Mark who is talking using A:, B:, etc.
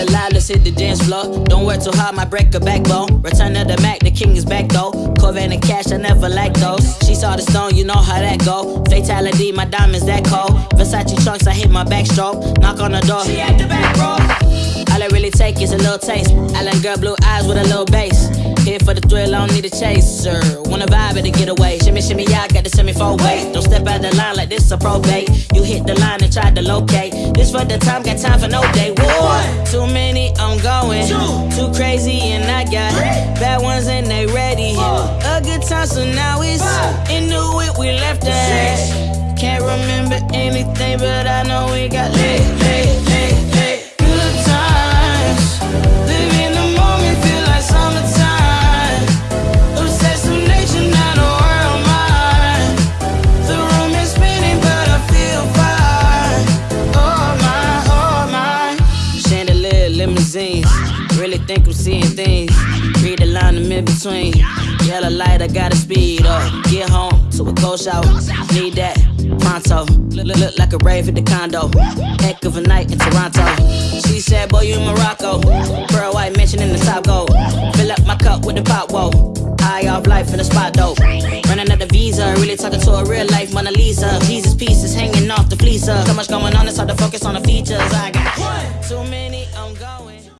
A: alive, let's hit the dance floor. Don't work too hard, my break a backbone. Return of the Mac, the king is back though. Corvette and cash, I never like those. She saw the stone, you know how that go. Fatality, my diamonds that cold. Versace trunks, I hit my backstroke. Knock on the door, she at the back, bro. All I really take is a little taste. Island girl, blue eyes with a little bass. Here for the thrill, I don't need a chaser. Wanna vibe it to get away. Shimmy, shimmy, I got the semi four way. Don't step out the line like this a probate. You hit the line and try to locate. This for the time, got time for no day. One, too many, I'm going. Too crazy, and I got bad ones and they ready. A good time, so now it's into it, we left that. Can't remember anything, but I know we got lit, Really think I'm seeing things. Read the line I'm in between. Yellow light, I gotta speed up. Get home to a cold shower. Need that pronto. Look, look, look like a rave at the condo. Heck of a night in Toronto. She said, Boy, you in Morocco. Pearl white mention in the top gold. Fill up my cup with the pop, whoa. High off life in the spot, dope. Running out the visa, really talking to a real life Mona Lisa. Jesus pieces hanging off the fleecer. Uh. So much going on, it's hard to focus on the got